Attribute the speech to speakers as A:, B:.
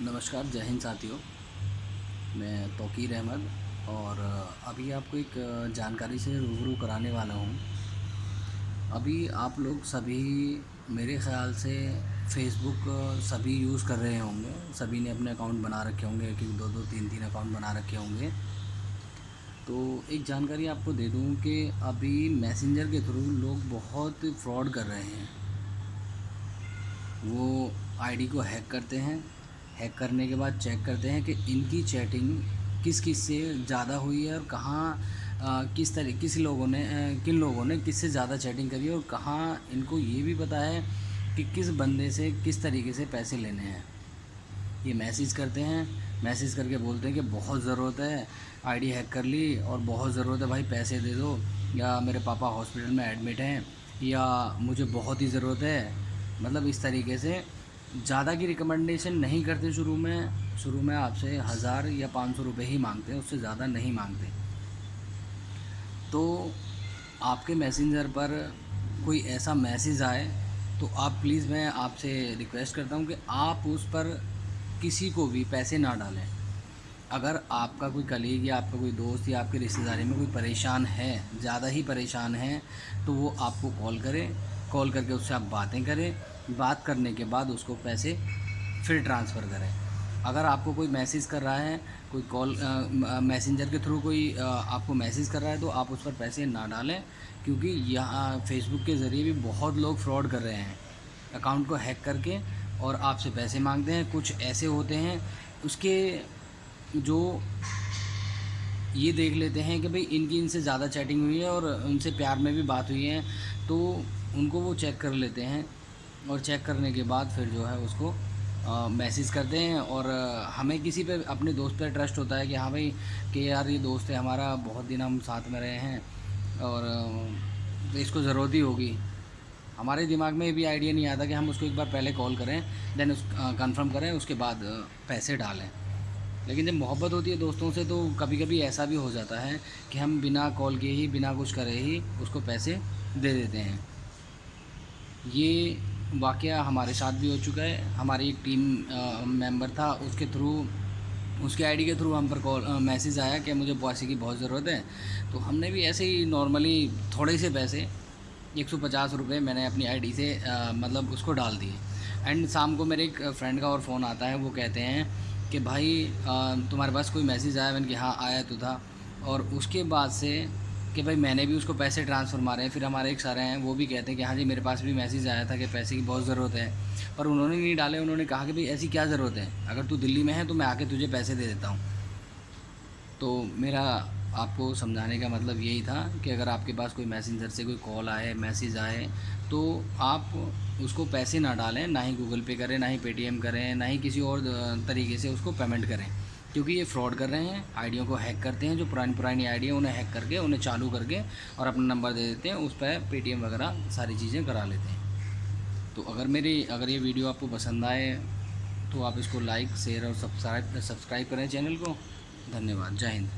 A: नमस्कार, जय हिंद साथियों। मैं तोकीर अहमद और अभी आपको एक जानकारी से रूबरू कराने वाला हूँ। अभी आप लोग सभी, मेरे ख़्याल से फेसबुक सभी यूज़ कर रहे होंगे। सभी ने अपने अकाउंट बना रखे होंगे कि दो दो, तीन तीन अकाउंट बना रखे होंगे। तो एक जानकारी आपको दे दूँ कि अभी मैसेंजर के थ्रू लोग बहुत फ्रॉड कर रहे हैं। वो आईडी को हैक करते हैं। हैक करने के बाद चेक करते हैं कि इनकी चैटिंग किस किस से ज़्यादा हुई है और कहाँ किस तरह किस लोगों ने किन लोगों ने किससे ज़्यादा चैटिंग करी है और कहाँ इनको ये भी पता है कि किस बंदे से किस तरीके से पैसे लेने हैं। ये मैसेज करते हैं मैसेज करके बोलते हैं कि बहुत ज़रूरत है आईडी हैक कर ली और बहुत ज़रूरत है भाई पैसे दे दो, या मेरे पापा हॉस्पिटल में एडमिट हैं, या मुझे बहुत ही ज़रूरत है। मतलब इस तरीके से ज़्यादा की रिकमेंडेशन नहीं करते शुरू में शुरू में आपसे हज़ार या पाँच सौ रुपये ही मांगते हैं, उससे ज़्यादा नहीं मांगते। तो आपके मैसेंजर पर कोई ऐसा मैसेज आए तो आप प्लीज़ मैं आपसे रिक्वेस्ट करता हूँ कि आप उस पर किसी को भी पैसे ना डालें। अगर आपका कोई कलीग या आपका कोई दोस्त या आपके रिश्तेदारी में कोई परेशान है, ज़्यादा ही परेशान है तो वो आपको कॉल करे कॉल करके उससे आप बातें करें। बात करने के बाद उसको पैसे फिर ट्रांसफ़र करें। अगर आपको कोई मैसेज कर रहा है कोई कॉल मैसेंजर के थ्रू कोई आ, आपको मैसेज कर रहा है तो आप उस पर पैसे ना डालें क्योंकि यहाँ फेसबुक के ज़रिए भी बहुत लोग फ्रॉड कर रहे हैं। अकाउंट को हैक करके और आपसे पैसे मांगते हैं कुछ ऐसे होते हैं उसके जो ये देख लेते हैं कि भाई इनकी इनसे ज़्यादा चैटिंग हुई है और उनसे प्यार में भी बात हुई है तो उनको वो चेक कर लेते हैं। और चेक करने के बाद फिर जो है उसको मैसेज करते हैं और हमें किसी पे अपने दोस्त पे ट्रस्ट होता है कि हाँ भाई, कि यार ये दोस्त है हमारा, बहुत दिन हम साथ में रहे हैं और तो इसको ज़रूरत ही होगी। हमारे दिमाग में ये भी आइडिया नहीं आता कि हम उसको एक बार पहले कॉल करें देन उस कंफर्म करें, उसके बाद पैसे डालें। लेकिन जब मोहब्बत होती है दोस्तों से तो कभी कभी ऐसा भी हो जाता है कि हम बिना कॉल किए ही, बिना कुछ करे ही उसको पैसे दे देते हैं। ये वाक़ हमारे साथ भी हो चुका है। हमारी एक टीम मेंबर था उसके थ्रू उसके आईडी के थ्रू हम पर कॉल मैसेज आया कि मुझे पैसे की बहुत ज़रूरत है। तो हमने भी ऐसे ही नॉर्मली थोड़े से पैसे एक सौ पचास रुपये मैंने अपनी आईडी से आ, मतलब उसको डाल दिए। एंड शाम को मेरे एक फ्रेंड का और फ़ोन आता है वो कहते हैं कि भाई आ, तुम्हारे पास कोई मैसेज आया? मैंने कि हाँ आया तो था। और उसके बाद से कि भाई मैंने भी उसको पैसे ट्रांसफ़र मारे हैं, फिर हमारे एक सारे हैं, वो भी कहते हैं कि हाँ जी, मेरे पास भी मैसेज आया था कि पैसे की बहुत ज़रूरत है। पर उन्होंने नहीं डाले, उन्होंने कहा कि भाई ऐसी क्या ज़रूरत है? अगर तू दिल्ली में है तो मैं आके तुझे पैसे दे देता हूँ। तो मेरा आपको समझाने का मतलब यही था कि अगर आपके पास कोई मैसेंजर से कोई कॉल आए मैसेज आए तो आप उसको पैसे ना डालें, ना ही गूगल पे करें, ना ही पेटीएम करें, ना ही किसी और तरीके से उसको पेमेंट करें। क्योंकि ये फ्रॉड कर रहे हैं, आईडियों को हैक करते हैं, जो पुरानी पुरानी आईडी उन्हें हैक करके, उन्हें चालू करके और अपना नंबर दे देते हैं, उस पर पेटीएम वगैरह सारी चीज़ें करा लेते हैं। तो अगर मेरी, अगर ये वीडियो आपको पसंद आए तो आप इसको लाइक शेयर और सब्सक्राइब सब्सक्राइब करें चैनल को। धन्यवाद, जय हिंद।